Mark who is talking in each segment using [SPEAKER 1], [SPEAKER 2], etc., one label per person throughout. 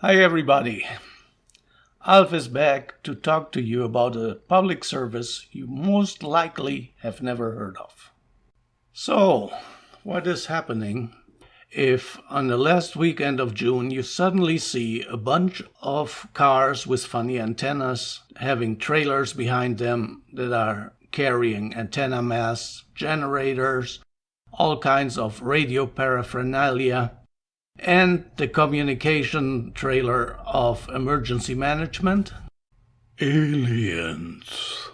[SPEAKER 1] Hi, everybody. Alf is back to talk to you about a public service you most likely have never heard of. So, what is happening if on the last weekend of June you suddenly see a bunch of cars with funny antennas having trailers behind them that are carrying antenna masts, generators, all kinds of radio paraphernalia, and the communication trailer of emergency management?
[SPEAKER 2] Aliens.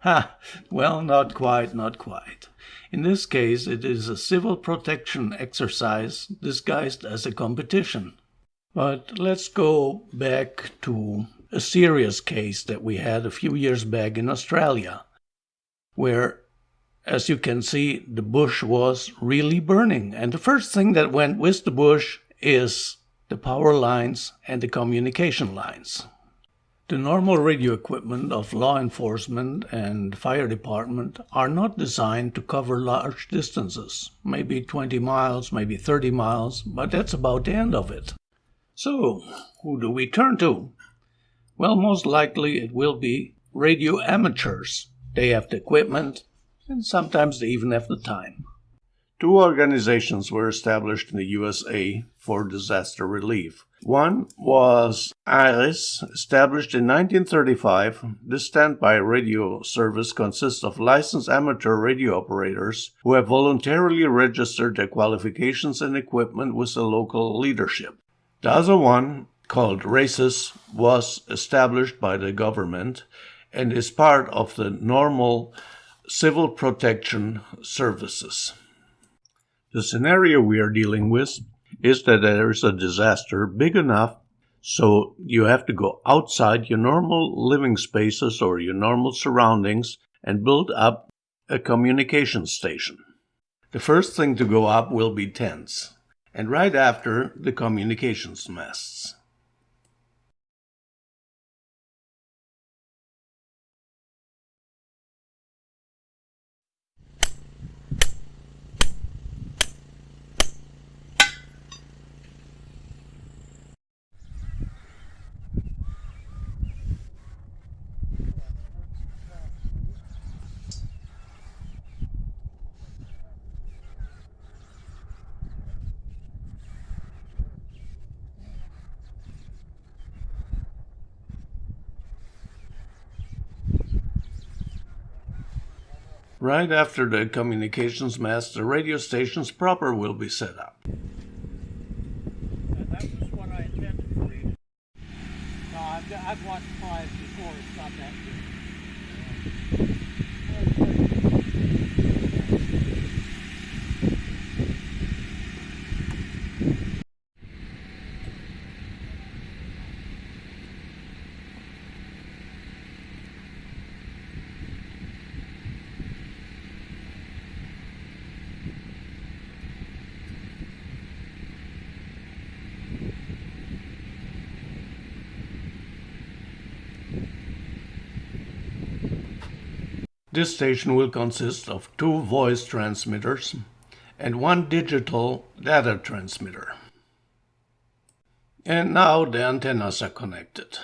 [SPEAKER 1] Ha! Well, not quite, not quite. In this case, it is a civil protection exercise disguised as a competition. But let's go back to a serious case that we had a few years back in Australia, where as you can see, the bush was really burning. And the first thing that went with the bush is the power lines and the communication lines. The normal radio equipment of law enforcement and fire department are not designed to cover large distances, maybe 20 miles, maybe 30 miles, but that's about the end of it. So, who do we turn to? Well, most likely it will be radio amateurs. They have the equipment, and sometimes they even have the time. Two organizations were established in the USA for disaster relief. One was ARES, established in 1935. This standby radio service consists of licensed amateur radio operators who have voluntarily registered their qualifications and equipment with the local leadership. The other one, called RACES, was established by the government and is part of the normal civil protection services. The scenario we are dealing with is that there is a disaster big enough so you have to go outside your normal living spaces or your normal surroundings and build up a communication station. The first thing to go up will be tents, and right after the communications masts. Right after the communications mast, the radio stations proper will be set up.
[SPEAKER 3] No, uh, I've, I've watched five before. It's not that
[SPEAKER 1] This station will consist of two voice transmitters and one digital data transmitter. And now the antennas are connected.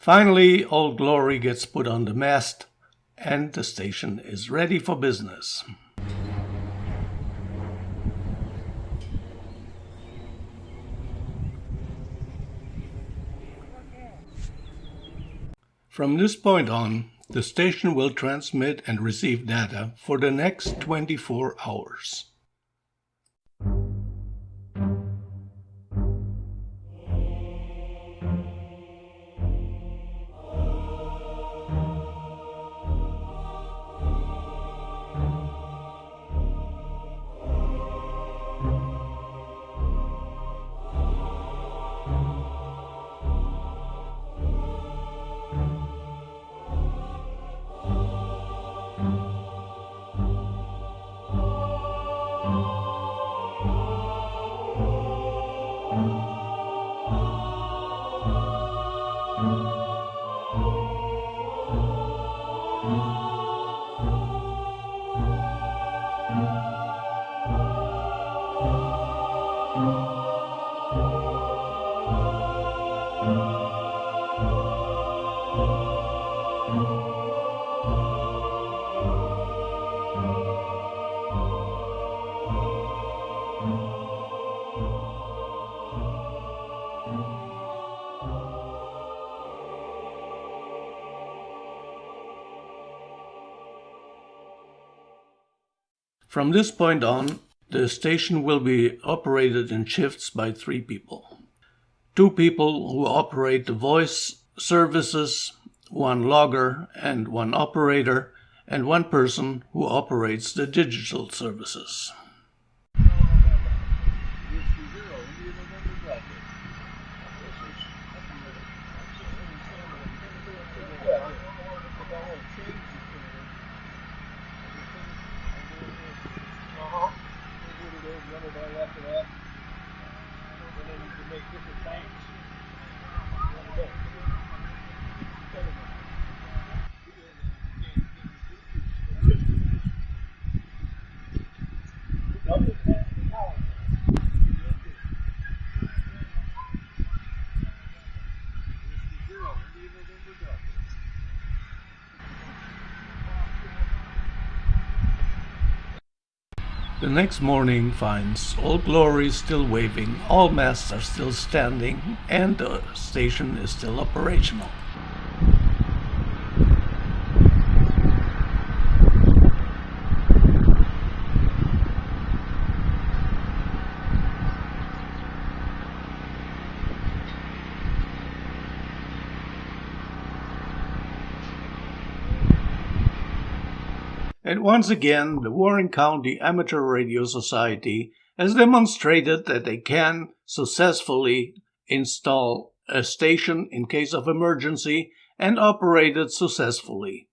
[SPEAKER 1] Finally, Old Glory gets put on the mast and the station is ready for business. From this point on, the station will transmit and receive data for the next 24 hours. From this point on, the station will be operated in shifts by three people. Two people who operate the voice services, one logger and one operator, and one person who operates the digital services. different things. The next morning finds Old Glory still waving, all masts are still standing, and the station is still operational. And once again, the Warren County Amateur Radio Society has demonstrated that they can successfully install a station in case of emergency and operate it successfully.